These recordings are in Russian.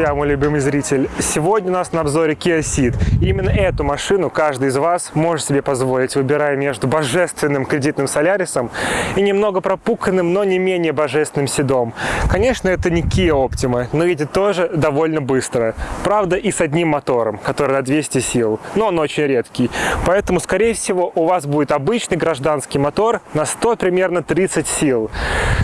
Тебя, мой любимый зритель. Сегодня у нас на обзоре Kia Ceed. Именно эту машину каждый из вас может себе позволить, выбирая между божественным кредитным Солярисом и немного пропуканным, но не менее божественным Седом. Конечно, это не Kia Optima, но едет тоже довольно быстро. Правда, и с одним мотором, который на 200 сил, но он очень редкий. Поэтому, скорее всего, у вас будет обычный гражданский мотор на 100 примерно 30 сил,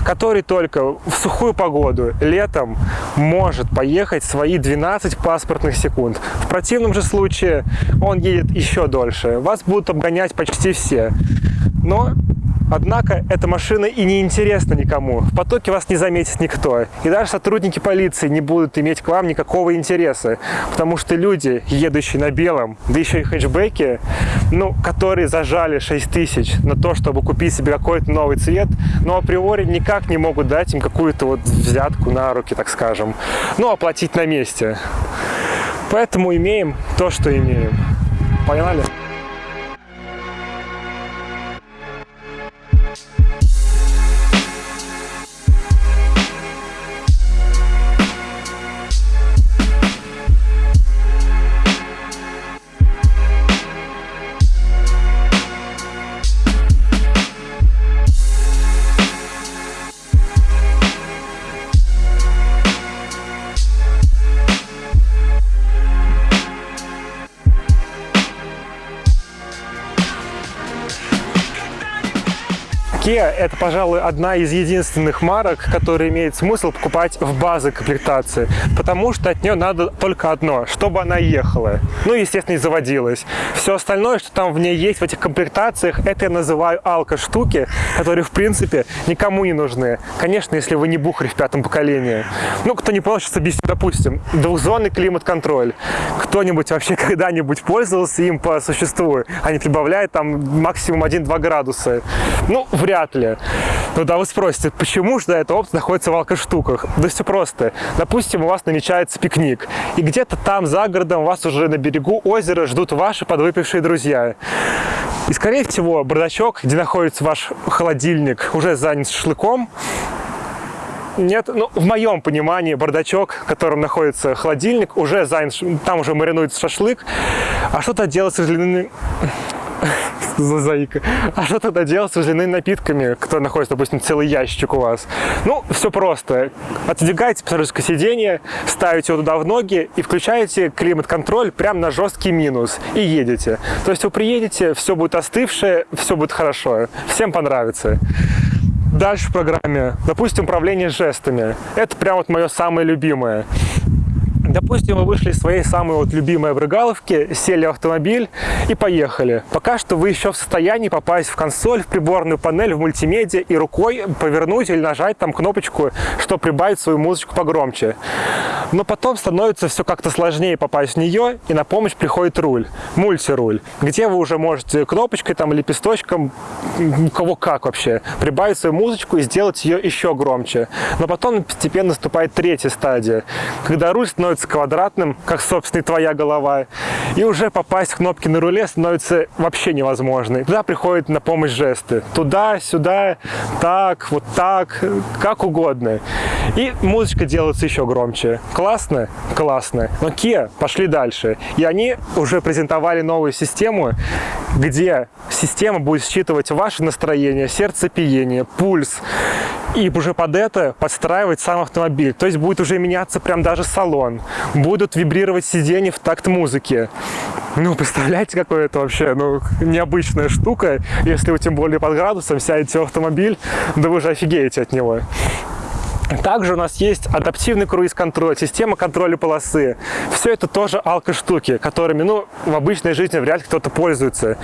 который только в сухую погоду, летом, может поехать свои 12 паспортных секунд. В противном же случае он едет еще дольше. Вас будут обгонять почти все. Но Однако эта машина и не интересна никому. В потоке вас не заметит никто. И даже сотрудники полиции не будут иметь к вам никакого интереса. Потому что люди, едущие на белом, да еще и хэтчбеки, ну, которые зажали 6 тысяч на то, чтобы купить себе какой-то новый цвет, но априори никак не могут дать им какую-то вот взятку на руки, так скажем. Ну, оплатить на месте. Поэтому имеем то, что имеем. Поняли? Kia – это, пожалуй, одна из единственных марок, которая имеет смысл покупать в базы комплектации, потому что от нее надо только одно – чтобы она ехала. Ну, естественно, и заводилась. Все остальное, что там в ней есть, в этих комплектациях, это я называю алко-штуки, которые, в принципе, никому не нужны. Конечно, если вы не бухарь в пятом поколении. Ну, кто не понял, сейчас объясню. Допустим, двухзонный климат-контроль. Кто-нибудь вообще когда-нибудь пользовался им по существу, не прибавляет там максимум 1-2 градуса? Ну, вряд вряд ли. Ну да, вы спросите, почему же эта опция находится в алкоштуках? Да все просто. Допустим, у вас намечается пикник, и где-то там за городом вас уже на берегу озера ждут ваши подвыпившие друзья. И, скорее всего, бардачок, где находится ваш холодильник, уже занят шашлыком, нет, ну, в моем понимании, бардачок, в котором находится холодильник, уже занят, там уже маринуется шашлык, а что-то делать с за заика. А что тогда делать с водяными напитками, которые находятся, допустим, целый ящик у вас? Ну, все просто. Отодвигаете пассажирское сиденье, ставите его туда в ноги и включаете климат-контроль прямо на жесткий минус и едете. То есть вы приедете, все будет остывшее, все будет хорошо. Всем понравится. Дальше в программе, допустим, управление жестами. Это прям вот мое самое любимое. Допустим, вы вышли из своей самой вот любимой обрыгаловки, сели в автомобиль и поехали. Пока что вы еще в состоянии попасть в консоль, в приборную панель, в мультимедиа и рукой повернуть или нажать там кнопочку, чтобы прибавить свою музычку погромче. Но потом становится все как-то сложнее попасть в нее, и на помощь приходит руль, мультируль, где вы уже можете кнопочкой там лепесточком, кого как вообще, прибавить свою музычку и сделать ее еще громче. Но потом постепенно наступает третья стадия, когда руль становится становится квадратным, как, собственно, и твоя голова. И уже попасть в кнопки на руле становится вообще невозможно. Туда приходят на помощь жесты. Туда, сюда, так, вот так, как угодно. И музычка делается еще громче. Классно? Классно. Но Kia пошли дальше. И они уже презентовали новую систему, где система будет считывать ваше настроение, сердцепиение, пульс, и уже под это подстраивать сам автомобиль. То есть будет уже меняться прям даже салон. Будут вибрировать сиденья в такт музыки. Ну, представляете, какое это вообще, ну, необычная штука. Если вы тем более под градусом сядете в автомобиль, да вы же офигеете от него. Также у нас есть адаптивный круиз-контроль, система контроля полосы. Все это тоже алко-штуки, которыми, ну, в обычной жизни вряд ли кто-то пользуется.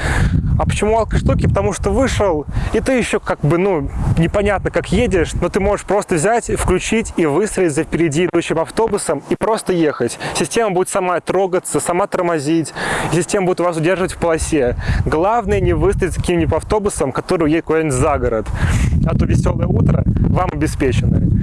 А почему алко-штуки? Потому что вышел, и ты еще как бы, ну, непонятно как едешь, но ты можешь просто взять, включить и выстроить за впереди идущим автобусом и просто ехать. Система будет сама трогаться, сама тормозить, система будет вас удерживать в полосе. Главное не выстроить каким-нибудь автобусом, который едет куда-нибудь за город. А то веселое утро вам обеспечено.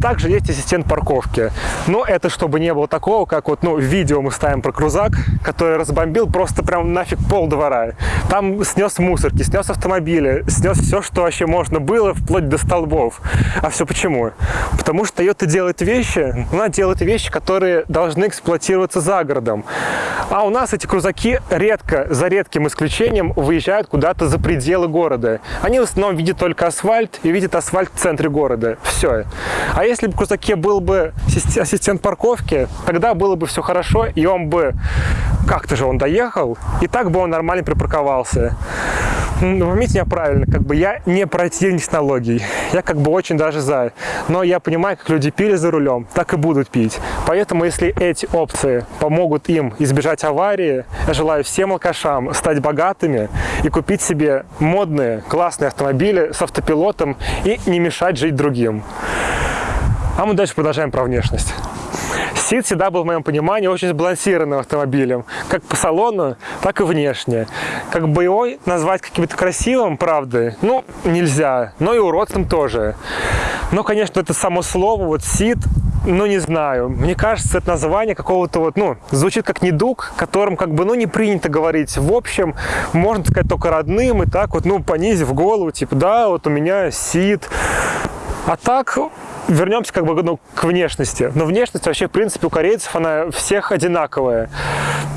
Также есть ассистент парковки. Но это чтобы не было такого, как вот, ну, видео мы ставим про крузак, который разбомбил просто прям нафиг пол двора. Там снес мусорки, снес автомобили, снес все, что вообще можно было, вплоть до столбов. А все почему? Потому что Toyota делает вещи, она делает вещи, которые должны эксплуатироваться за городом. А у нас эти крузаки редко, за редким исключением, выезжают куда-то за пределы города. Они в основном видят только асфальт и видят асфальт в центре города. Все. А если бы в крузаке был бы ассистент парковки, тогда было бы все хорошо, и он бы как-то же он доехал, и так бы он нормально припарковался. Ну, поймите меня правильно, как бы я не противник технологий, я как бы очень даже за, но я понимаю, как люди пили за рулем, так и будут пить. Поэтому, если эти опции помогут им избежать аварии, я желаю всем алкашам стать богатыми и купить себе модные, классные автомобили с автопилотом и не мешать жить другим. А мы дальше продолжаем про внешность. Сид всегда был, в моем понимании, очень сбалансированным автомобилем. Как по салону, так и внешне. Как боевой назвать каким-то красивым, правда, ну, нельзя. Но и уродцем тоже. Но, конечно, это само слово, вот Сид, ну, не знаю. Мне кажется, это название какого-то вот, ну, звучит как недуг, которым как бы, ну, не принято говорить. В общем, можно сказать только родным и так вот, ну, понизив голову, типа, да, вот у меня Сид. А так, вернемся как бы ну, к внешности. Но внешность вообще, в принципе, у корейцев, она всех одинаковая.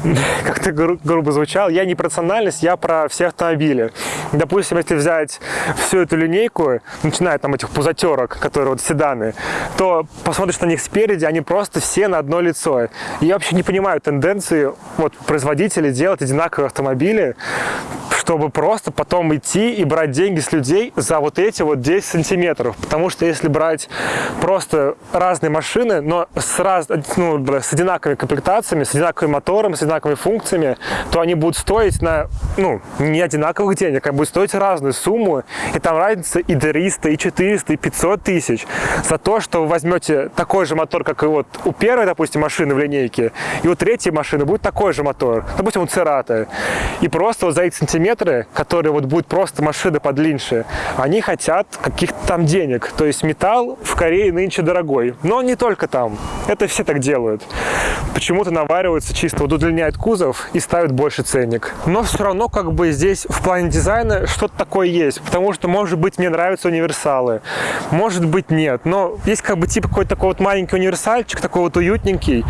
Как-то гру грубо звучал. Я не про национальность, я про все автомобили. Допустим, если взять всю эту линейку, начиная там этих пузатерок, которые вот седаны, то посмотришь на них спереди, они просто все на одно лицо. Я вообще не понимаю тенденции вот, производителей делать одинаковые автомобили, чтобы просто потом идти и брать деньги с людей за вот эти вот 10 сантиметров. Потому что если брать просто разные машины, но с, раз, ну, с одинаковыми комплектациями, с одинаковым мотором, с одинаковыми функциями, то они будут стоить на, ну, не одинаковых денег, они будут стоить разную сумму, и там разница и 300, и 400, и 500 тысяч за то, что вы возьмете такой же мотор, как и вот у первой, допустим, машины в линейке, и у третьей машины будет такой же мотор, допустим, у Церата, и просто вот за эти сантиметры метры, которые вот будут просто машины подлиннее, они хотят каких-то там денег. То есть металл в Корее нынче дорогой. Но не только там. Это все так делают. Почему-то навариваются чисто, вот удлиняют кузов и ставят больше ценник. Но все равно как бы здесь в плане дизайна что-то такое есть. Потому что, может быть, мне нравятся универсалы. Может быть, нет. Но есть как бы типа какой-то такой вот маленький универсальчик, такой вот уютненький.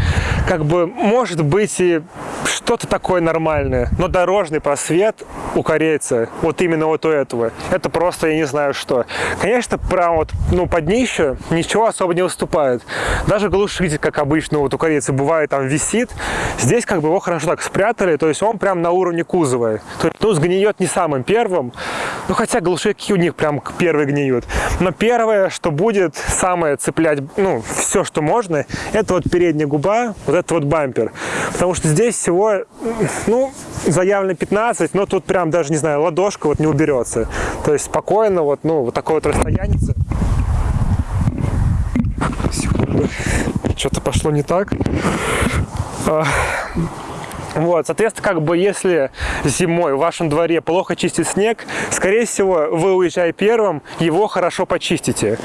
Как бы может быть и что-то такое нормальное. Но дорожный просвет у корейца, вот именно вот у этого. Это просто, я не знаю что. Конечно, прям вот, ну, под днище ничего особо не выступает. Даже глушитель, как обычно, вот у корейца бывает, там висит. Здесь как бы его хорошо так спрятали, то есть он прям на уровне кузова. То есть, ну, сгниет не самым первым, ну, хотя глушаки у них прям первые гниют. Но первое, что будет самое цеплять, ну, все, что можно, это вот передняя губа, вот этот вот бампер. Потому что здесь всего, ну, заявлено 15, но тут прям даже, не знаю, ладошка вот не уберется. То есть спокойно вот, ну, вот такое вот расстояние. Что-то пошло не так. А, вот, соответственно, как бы если зимой в вашем дворе плохо чистит снег, скорее всего, вы уезжая первым, его хорошо почистите.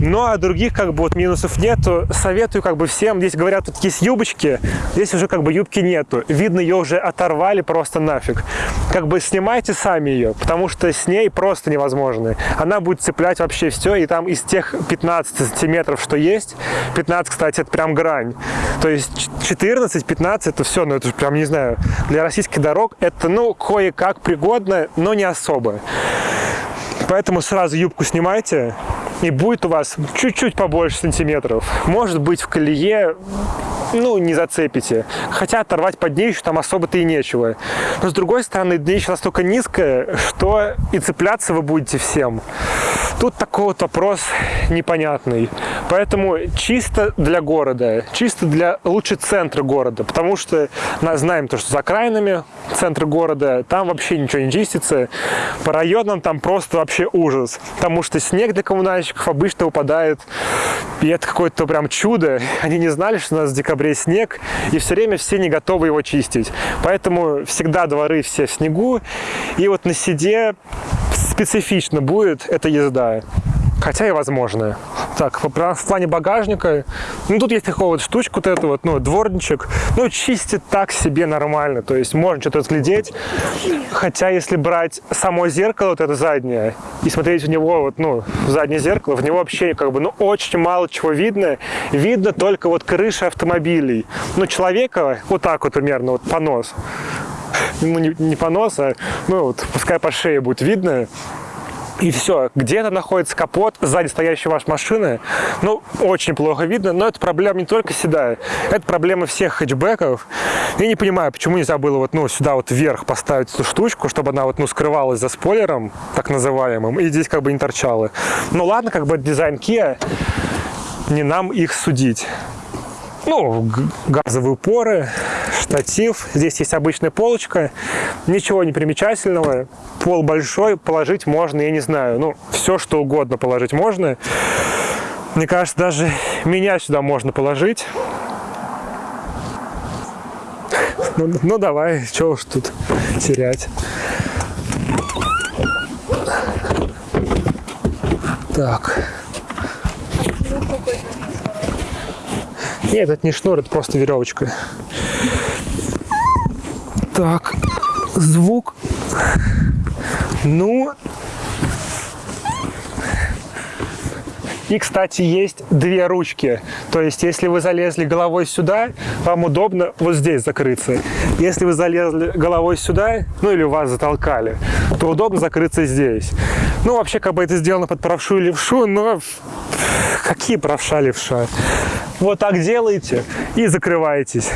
Ну, а других как бы вот минусов нету. Советую как бы всем. Здесь говорят, вот есть юбочки, здесь уже как бы юбки нету. Видно, ее уже оторвали просто нафиг. Как бы снимайте сами ее, потому что с ней просто невозможно. Она будет цеплять вообще все, и там из тех 15 сантиметров, что есть, 15, кстати, это прям грань. То есть 14-15 это все, ну это же прям, не знаю, для российских дорог это, ну, кое-как пригодно, но не особо. Поэтому сразу юбку снимайте, и будет у вас чуть-чуть побольше сантиметров. Может быть в колее ну, не зацепите. Хотя оторвать под днище там особо-то и нечего. Но с другой стороны, днище настолько низкое, что и цепляться вы будете всем. Тут такой вот вопрос непонятный. Поэтому чисто для города, чисто для лучше центра города, потому что мы знаем то, что за окраинами центра города там вообще ничего не чистится. По районам там просто вообще ужас, потому что снег для коммунальщиков обычно выпадает, и это какое-то прям чудо. Они не знали, что у нас в декабре снег, и все время все не готовы его чистить. Поэтому всегда дворы все в снегу, и вот на седе специфично будет эта езда, хотя и возможная. Так, в плане багажника, ну тут есть такая вот штучка, вот это вот, ну, дворничек, ну, чистит так себе нормально, то есть можно что-то разглядеть, хотя если брать само зеркало, вот это заднее, и смотреть в него, вот, ну, в заднее зеркало, в него вообще, как бы, ну, очень мало чего видно, видно только вот крыши автомобилей, ну, человека вот так вот примерно, вот понос, ну, не, не понос, а, ну, вот, пускай по шее будет видно, и все. Где-то находится капот сзади стоящей вашей машины. Ну, очень плохо видно, но это проблема не только седая. Это проблема всех хэтчбеков. Я не понимаю, почему нельзя было вот, ну, сюда вот вверх поставить эту штучку, чтобы она вот, ну, скрывалась за спойлером, так называемым, и здесь как бы не торчала. Ну, ладно, как бы дизайн Kia, не нам их судить. Ну, газовые упоры, штатив. Здесь есть обычная полочка. Ничего не примечательного. Пол большой, положить можно, я не знаю. Ну, все, что угодно положить можно. Мне кажется, даже меня сюда можно положить. Ну, ну давай, что уж тут терять. Так. Нет, это не шнур, это просто веревочка. Так, звук. Ну, И, кстати, есть две ручки. То есть, если вы залезли головой сюда, вам удобно вот здесь закрыться. Если вы залезли головой сюда, ну или вас затолкали, то удобно закрыться здесь. Ну, вообще, как бы это сделано под правшу и левшу, но какие правша, левша? Вот так делаете и закрываетесь.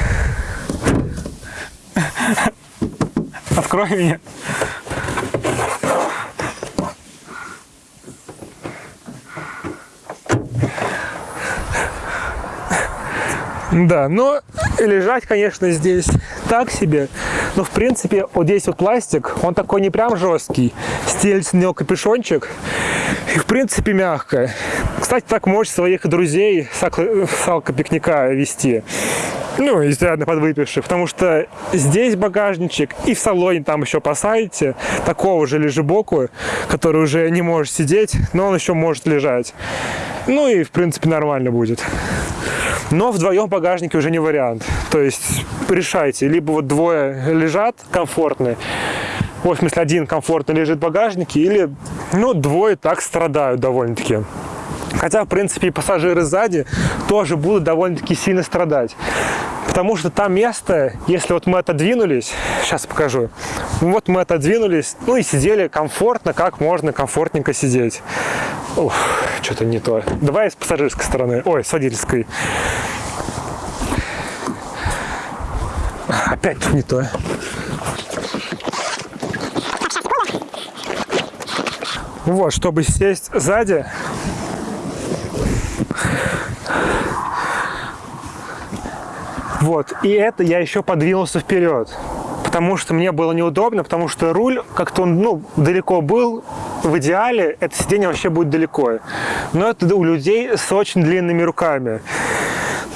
Открой меня. Да, но лежать, конечно, здесь так себе. Но, в принципе, вот здесь вот пластик, он такой не прям жесткий. Стелится на него капюшончик. И, в принципе, мягко. Кстати, так можете своих друзей с алкопикника вести. Ну, изрядно подвыпивших, потому что здесь багажничек, и в салоне там еще посадите такого же лежебоку, который уже не может сидеть, но он еще может лежать. Ну и, в принципе, нормально будет. Но вдвоем в багажнике уже не вариант. То есть решайте, либо вот двое лежат комфортно, в смысле один комфортно лежит в багажнике, или ну, двое так страдают довольно-таки. Хотя, в принципе, и пассажиры сзади тоже будут довольно-таки сильно страдать. Потому что там место, если вот мы отодвинулись, сейчас покажу, вот мы отодвинулись, ну и сидели комфортно, как можно комфортненько сидеть. Ух, что-то не то. Давай с пассажирской стороны, ой, с водительской. Опять не то. Вот, чтобы сесть сзади, Вот, и это я еще подвинулся вперед, потому что мне было неудобно, потому что руль как-то он, ну, далеко был, в идеале это сиденье вообще будет далеко. Но это у людей с очень длинными руками.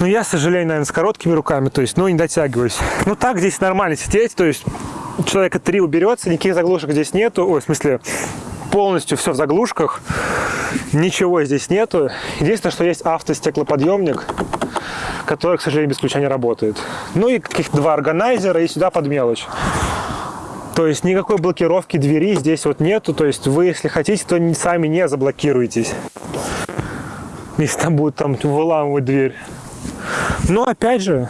Но я, к сожалению, наверное, с короткими руками, то есть, ну, не дотягиваюсь. Ну, так здесь нормально сидеть, то есть, человека три уберется, никаких заглушек здесь нету, ой, в смысле, полностью все в заглушках, ничего здесь нету. Единственное, что есть автостеклоподъемник, который, к сожалению, без ключа не работает. Ну и каких-то два органайзера и сюда под мелочь. То есть никакой блокировки двери здесь вот нету. То есть вы, если хотите, то сами не заблокируетесь. Если там будут там выламывать дверь. Но опять же,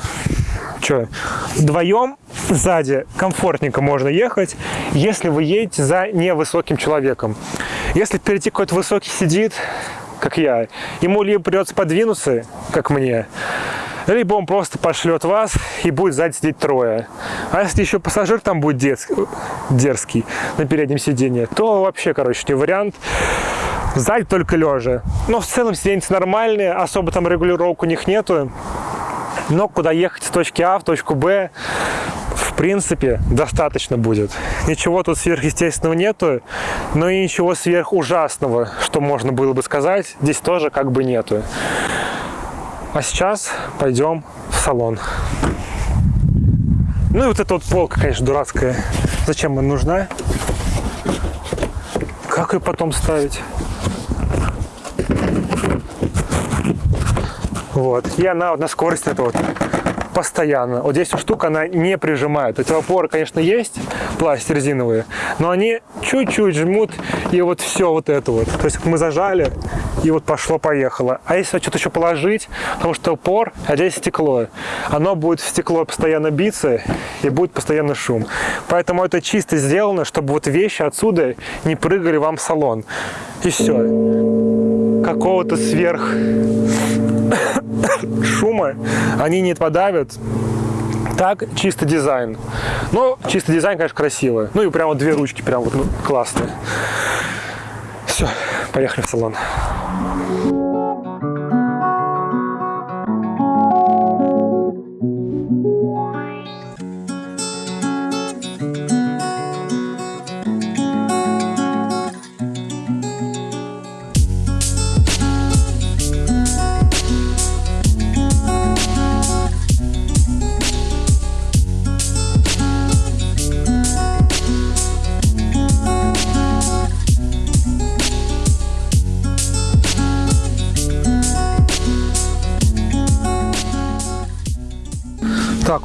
что, вдвоем сзади комфортненько можно ехать, если вы едете за невысоким человеком. Если впереди какой-то высокий сидит, как я, ему либо придется подвинуться, как мне, либо он просто пошлет вас и будет сзади сидеть трое. А если еще пассажир там будет дерзкий, на переднем сиденье, то вообще, короче, не вариант. Сзади только лежа. Но в целом сиденье нормальные, особо там регулировок у них нету. Но куда ехать с точки А в точку Б, в принципе, достаточно будет. Ничего тут сверхъестественного нету, но и ничего сверхужасного, что можно было бы сказать, здесь тоже как бы нету. А сейчас пойдем в салон. Ну и вот эта вот полка, конечно, дурацкая. Зачем она нужна? Как ее потом ставить? Вот. И она вот на скорости это вот постоянно. Вот здесь штука, она не прижимает. Эти опоры, конечно, есть, пластик резиновые, но они чуть-чуть жмут, и вот все вот это вот. То есть мы зажали, и вот пошло-поехало. А если что-то еще положить, потому что упор, а здесь стекло, оно будет в стекло постоянно биться, и будет постоянно шум. Поэтому это чисто сделано, чтобы вот вещи отсюда не прыгали вам в салон. И все. Какого-то сверх шума они не подавят. Так, чисто дизайн. Но чисто дизайн, конечно, красивый. Ну и прямо две ручки, прям вот ну, классные. Все, поехали в салон.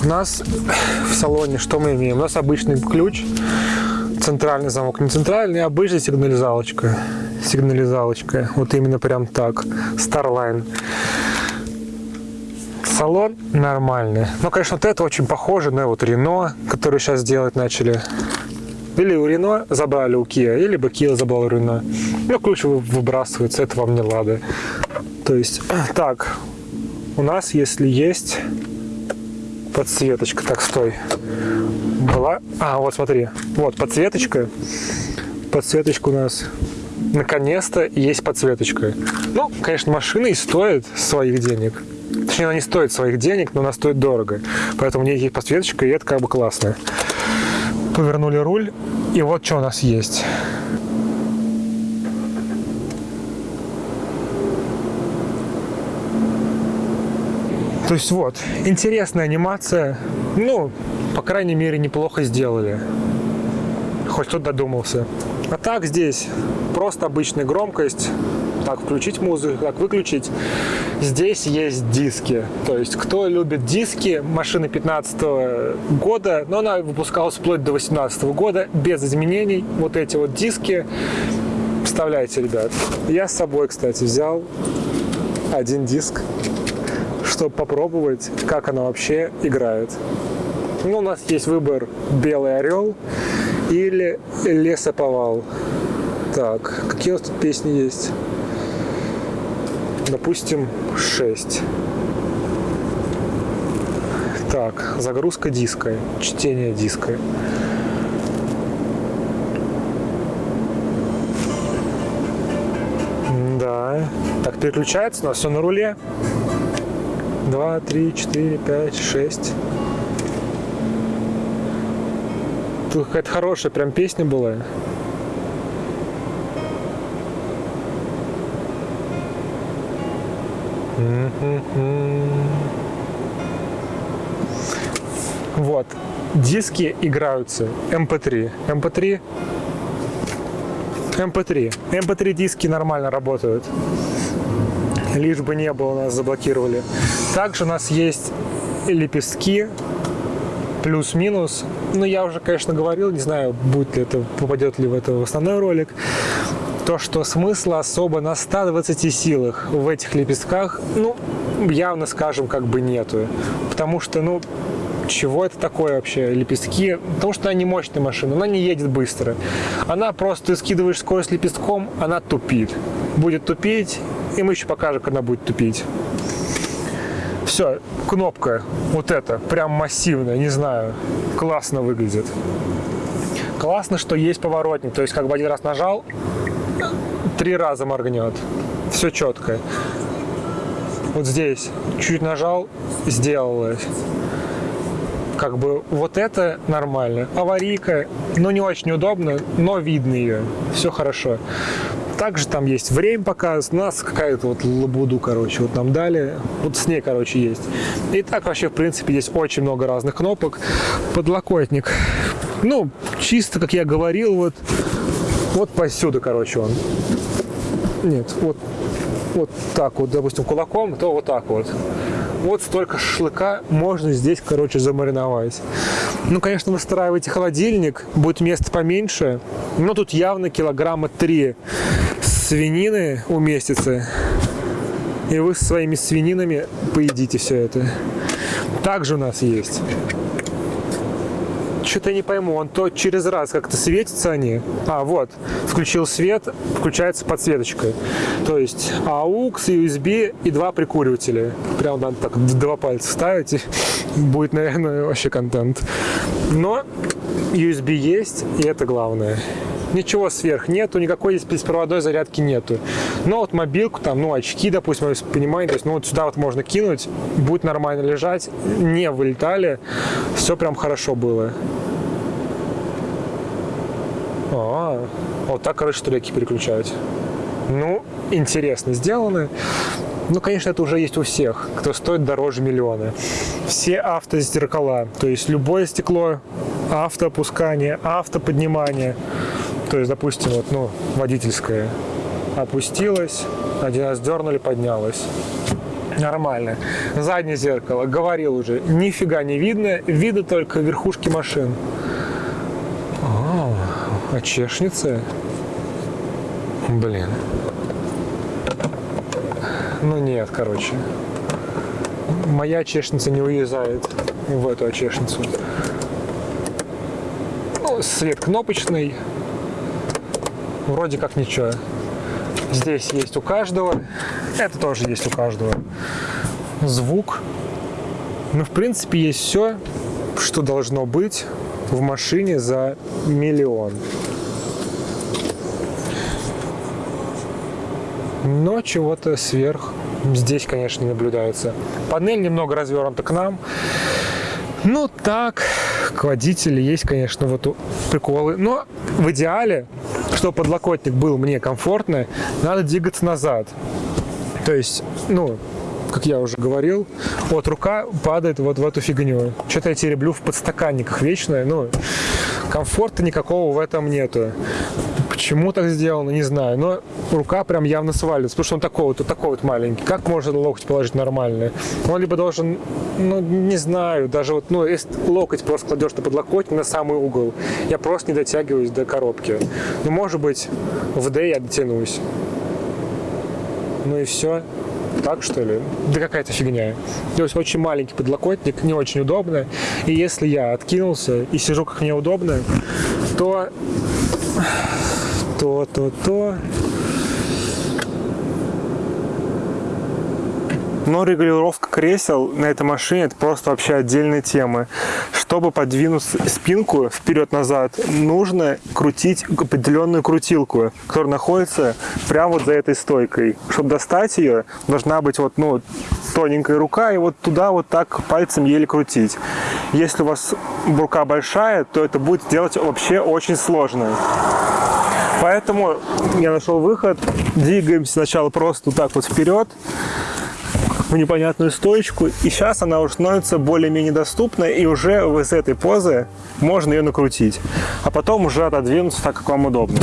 Нас в салоне что мы имеем? У нас обычный ключ, центральный замок, не центральный, а обычная сигнализалочка. Сигнализалочка, вот именно прям так, Starline. Салон нормальный. Но, конечно, вот это очень похоже на вот Рено, который сейчас делать начали. Или у Рено забрали у Kia, или бы Kia забрал у Рено. Ну, ключ выбрасывается, это вам не лады. То есть, так, у нас, если есть подсветочка. Так, стой. Была. А, вот смотри. Вот подсветочка. Подсветочка у нас наконец-то есть подсветочка. Ну, конечно, машина и стоит своих денег. Точнее, она не стоит своих денег, но она стоит дорого. Поэтому у нее есть подсветочка, и это как бы классно. Повернули руль, и вот что у нас есть. То есть вот, интересная анимация. Ну, по крайней мере, неплохо сделали. Хоть кто додумался. А так здесь просто обычная громкость. Так, включить музыку, так, выключить. Здесь есть диски. То есть, кто любит диски, машины 15 года, но она выпускалась вплоть до 18 года, без изменений. Вот эти вот диски. Вставляйте, ребят. Я с собой, кстати, взял один диск чтобы попробовать, как она вообще играет. Ну, у нас есть выбор «Белый орел» или «Лесоповал». Так, какие у нас тут песни есть? Допустим, 6. Так, загрузка диска, чтение диска. Да. Так, переключается, нас все на руле два, три, четыре, пять, шесть. Тут какая-то хорошая прям песня была. Вот. Диски играются. MP3. MP3. MP3. MP3 диски нормально работают лишь бы не было, нас заблокировали. Также у нас есть лепестки, плюс-минус. Ну, я уже, конечно, говорил, не знаю, будет ли это, попадет ли в это основной ролик. То, что смысла особо на 120 силах в этих лепестках, ну, явно, скажем, как бы нету. Потому что, ну, чего это такое вообще, лепестки? Потому что она не мощная машина, она не едет быстро. Она просто, ты скидываешь скорость лепестком, она тупит. Будет тупить, и мы еще покажем, как она будет тупить. Все, кнопка вот эта, прям массивная, не знаю, классно выглядит. Классно, что есть поворотник, то есть как бы один раз нажал, три раза моргнет. Все четко. Вот здесь чуть нажал, сделалось. Как бы вот это нормально. Аварийка, ну не очень удобно, но видно ее. Все хорошо. Также там есть время показ, у нас какая-то вот лабуду, короче, вот нам дали. Вот с ней, короче, есть. И так вообще, в принципе, здесь очень много разных кнопок. Подлокотник. Ну, чисто, как я говорил, вот, вот посюда, короче, он. Нет, вот вот так вот, допустим, кулаком, то вот так вот. Вот столько шашлыка можно здесь, короче, замариновать. Ну, конечно, выстраивайте холодильник, будет места поменьше, но тут явно килограмма три свинины уместится. И вы со своими свининами поедите все это. Также у нас есть что-то я не пойму, он то через раз как-то светится они. А, вот, включил свет, включается подсветочка. То есть AUX, USB и два прикуривателя. Прям надо так два пальца ставить, и будет, наверное, вообще контент. Но USB есть, и это главное ничего сверх нету, никакой здесь беспроводной зарядки нету. Но вот мобилку, там, ну, очки, допустим, понимаете, то есть, ну, вот сюда вот можно кинуть, будет нормально лежать, не вылетали, все прям хорошо было. А, вот так, короче, треки переключать. Ну, интересно сделано. Ну, конечно, это уже есть у всех, кто стоит дороже миллиона. Все автозеркала, то есть любое стекло, автоопускание, автоподнимание. То есть, допустим, вот, ну, водительское опустилось, один раз дернули, поднялось. Нормально. Заднее зеркало, говорил уже, нифига не видно, видно только верхушки машин. А, а чешница? Блин. Ну нет, короче. Моя чешница не уезжает в эту чешницу. Ну, свет кнопочный, вроде как ничего. Здесь есть у каждого, это тоже есть у каждого. Звук. Ну, в принципе, есть все, что должно быть в машине за миллион. Но чего-то сверх здесь, конечно, не наблюдается. Панель немного развернута к нам. Ну, так, к водителю есть, конечно, вот приколы. Но в идеале чтобы подлокотник был мне комфортно, надо двигаться назад. То есть, ну, как я уже говорил, вот рука падает вот в эту фигню. Что-то я тереблю в подстаканниках вечно, ну, комфорта никакого в этом нету. Почему так сделано, не знаю, но рука прям явно свалится, потому что он такой вот, вот такой вот маленький. Как можно локоть положить нормально? Он либо должен, ну, не знаю, даже вот, ну, если локоть просто кладешь на подлокотник на самый угол, я просто не дотягиваюсь до коробки. Ну, может быть, в D я дотянусь. Ну и все. Так что ли? Да какая-то фигня. То есть очень маленький подлокотник, не очень удобно. И если я откинулся и сижу как мне удобно, то то, то, то. Но регулировка кресел на этой машине это просто вообще отдельная тема. Чтобы подвинуть спинку вперед-назад, нужно крутить определенную крутилку, которая находится прямо вот за этой стойкой. Чтобы достать ее, должна быть вот, ну, тоненькая рука, и вот туда вот так пальцем еле крутить. Если у вас рука большая, то это будет сделать вообще очень сложно. Поэтому я нашел выход. Двигаемся сначала просто вот так вот вперед в непонятную стоечку. И сейчас она уже становится более-менее доступной, и уже из этой позы можно ее накрутить. А потом уже отодвинуться так, как вам удобно.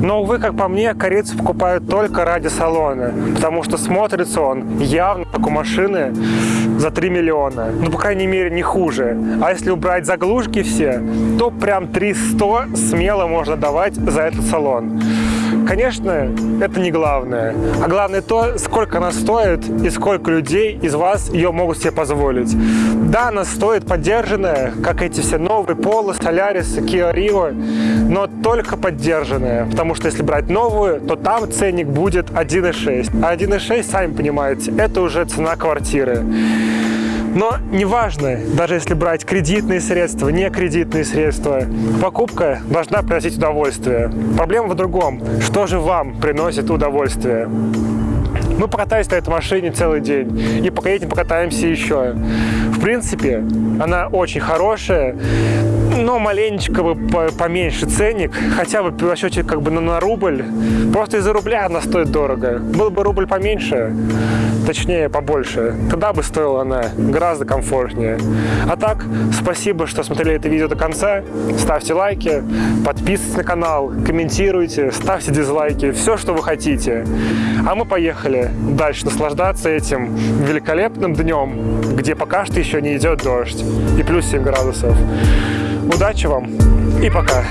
Но, увы, как по мне, корейцы покупают только ради салона, потому что смотрится он явно как у машины за 3 миллиона. Ну, по крайней мере, не хуже. А если убрать заглушки все, то прям 300 смело можно давать за этот салон. Конечно, это не главное. А главное то, сколько она стоит и сколько людей из вас ее могут себе позволить. Да, она стоит поддержанная, как эти все новые Polo, Solaris, Kia Rio, но только поддержанная. Потому что если брать новую, то там ценник будет 1,6. А 1,6, сами понимаете, это уже цена квартиры. Но неважно, даже если брать кредитные средства, не кредитные средства, покупка должна приносить удовольствие. Проблема в другом. Что же вам приносит удовольствие? Мы покатались на этой машине целый день. И пока покатаемся еще. В принципе, она очень хорошая, но маленечко бы по- поменьше ценник, хотя бы в расчете как бы на рубль. Просто из-за рубля она стоит дорого. Был бы рубль поменьше, точнее побольше, тогда бы стоила она гораздо комфортнее. А так, спасибо, что смотрели это видео до конца. Ставьте лайки, подписывайтесь на канал, комментируйте, ставьте дизлайки, все, что вы хотите. А мы поехали дальше наслаждаться этим великолепным днем, где пока что еще не идет дождь и плюс 7 градусов. Удачи вам и пока!